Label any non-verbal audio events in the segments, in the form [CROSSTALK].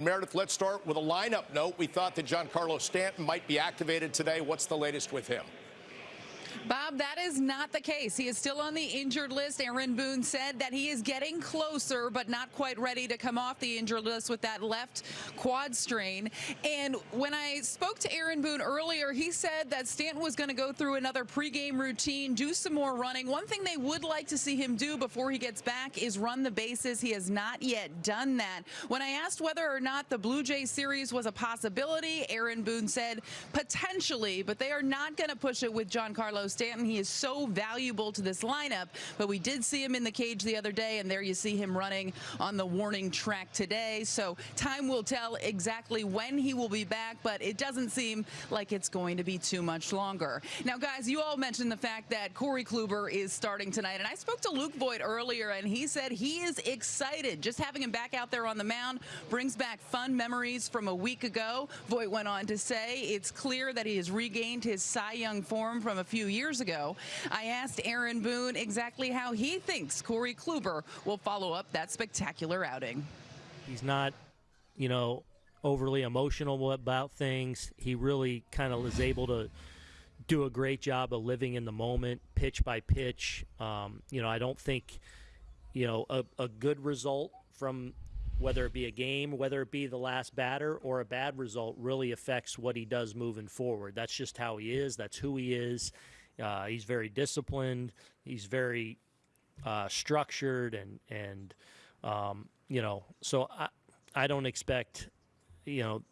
Meredith, let's start with a lineup note. We thought that Giancarlo Stanton might be activated today. What's the latest with him? Bob, that is not the case. He is still on the injured list. Aaron Boone said that he is getting closer, but not quite ready to come off the injured list with that left quad strain. And when I spoke to Aaron Boone earlier, he said that Stanton was going to go through another pregame routine, do some more running. One thing they would like to see him do before he gets back is run the bases. He has not yet done that. When I asked whether or not the Blue Jays series was a possibility, Aaron Boone said potentially, but they are not going to push it with Giancarlo Stanton. He is so valuable to this lineup, but we did see him in the cage the other day, and there you see him running on the warning track today. So time will tell exactly when he will be back, but it doesn't seem like it's going to be too much longer. Now, guys, you all mentioned the fact that Corey Kluber is starting tonight, and I spoke to Luke Voit earlier, and he said he is excited. Just having him back out there on the mound brings back fun memories from a week ago. Voit went on to say it's clear that he has regained his Cy Young form from a few years years ago. I asked Aaron Boone exactly how he thinks Corey Kluber will follow up that spectacular outing. He's not, you know, overly emotional about things. He really kind of is able to do a great job of living in the moment, pitch by pitch. Um, you know, I don't think, you know, a, a good result from whether it be a game, whether it be the last batter, or a bad result really affects what he does moving forward. That's just how he is. That's who he is. Uh, he's very disciplined. He's very uh, structured, and and um, you know, so I I don't expect you know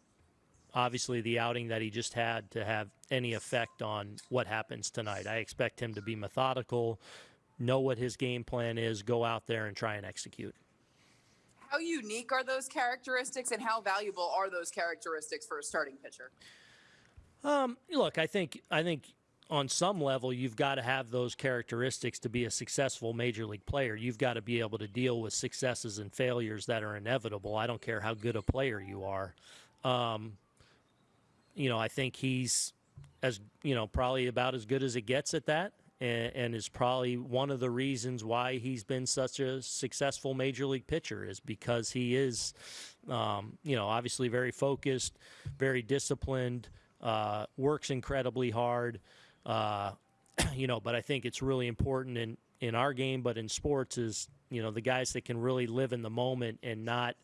obviously the outing that he just had to have any effect on what happens tonight. I expect him to be methodical, know what his game plan is, go out there and try and execute. How unique are those characteristics and how valuable are those characteristics for a starting pitcher? Um, look, I think I think on some level, you've got to have those characteristics to be a successful major league player. You've got to be able to deal with successes and failures that are inevitable. I don't care how good a player you are. Um, you know, I think he's as you know probably about as good as it gets at that, and, and is probably one of the reasons why he's been such a successful major league pitcher is because he is, um, you know, obviously very focused, very disciplined, uh, works incredibly hard. Uh, [CLEARS THROAT] you know, but I think it's really important in in our game, but in sports is you know the guys that can really live in the moment and not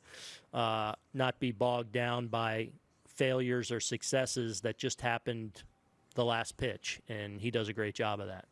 uh, not be bogged down by failures or successes that just happened the last pitch, and he does a great job of that.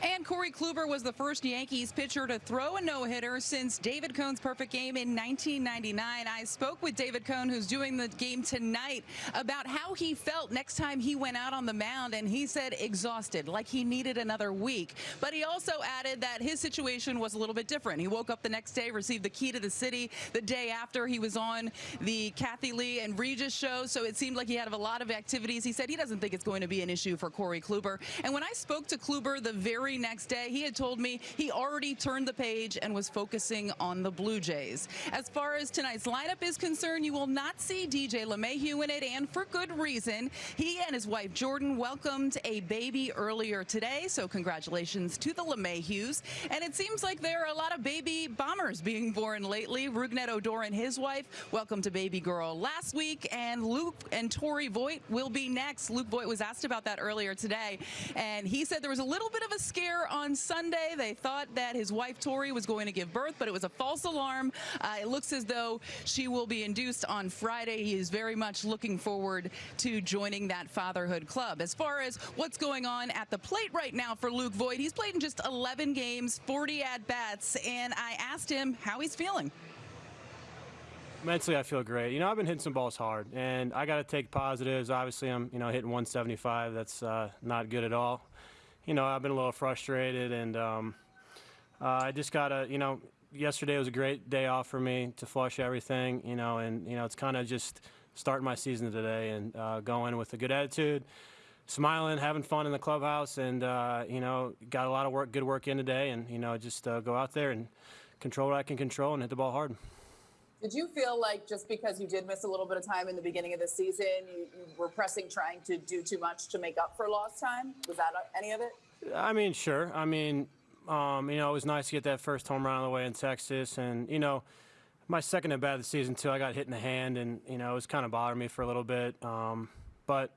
And Corey Kluber was the first Yankees pitcher to throw a no-hitter since David Cone's perfect game in 1999. I spoke with David Cone, who's doing the game tonight, about how he felt next time he went out on the mound, and he said exhausted, like he needed another week. But he also added that his situation was a little bit different. He woke up the next day, received the key to the city the day after he was on the Kathie Lee and Regis show, so it seemed like he had a lot of activities. He said he doesn't think it's going to be an issue for Corey Kluber. And when I spoke to Kluber the very very next day, he had told me he already turned the page and was focusing on the Blue Jays. As far as tonight's lineup is concerned, you will not see DJ LeMahieu in it, and for good reason. He and his wife Jordan welcomed a baby earlier today, so congratulations to the LeMahieus. And it seems like there are a lot of baby bombers being born lately. Rougned Odor and his wife welcomed a baby girl last week, and Luke and Tori Voit will be next. Luke Voit was asked about that earlier today, and he said there was a little bit of a scare on Sunday. They thought that his wife Tori was going to give birth, but it was a false alarm. Uh, it looks as though she will be induced on Friday. He is very much looking forward to joining that fatherhood club. As far as what's going on at the plate right now for Luke Voit, he's played in just 11 games, 40 at-bats, and I asked him how he's feeling. Mentally, I feel great. You know, I've been hitting some balls hard, and I got to take positives. Obviously, I'm, you know, hitting 175. That's uh, not good at all you know, I've been a little frustrated, and um, uh, I just gotta, you know, yesterday was a great day off for me to flush everything, you know, and you know, it's kind of just starting my season today and uh, going with a good attitude, smiling, having fun in the clubhouse, and uh, you know, got a lot of work, good work in today, and you know, just uh, go out there and control what I can control and hit the ball hard. Did you feel like just because you did miss a little bit of time in the beginning of the season, you, you were pressing, trying to do too much to make up for lost time? Was that any of it? I mean, sure. I mean, um, you know, it was nice to get that first home run on the way in Texas, and you know, my second at bat of the season too. I got hit in the hand, and you know it was kind of bothering me for a little bit. Um, but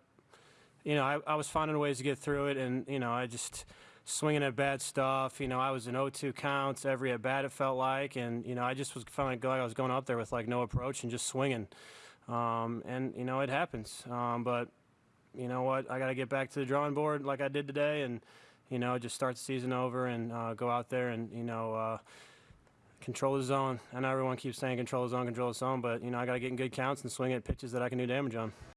you know I, I was finding ways to get through it, and you know I just swinging at bad stuff. You know I was in 0-2 counts every at bat it felt like, and you know I just was feeling like I was going up there with like no approach and just swinging. Um, and you know it happens, um, but you know what? I got to get back to the drawing board like I did today, and you know just start the season over and uh, go out there and you know. Uh, control the zone. I know everyone keeps saying control the zone, control the zone, but you know I got to get in good counts and swing at pitches that I can do damage on.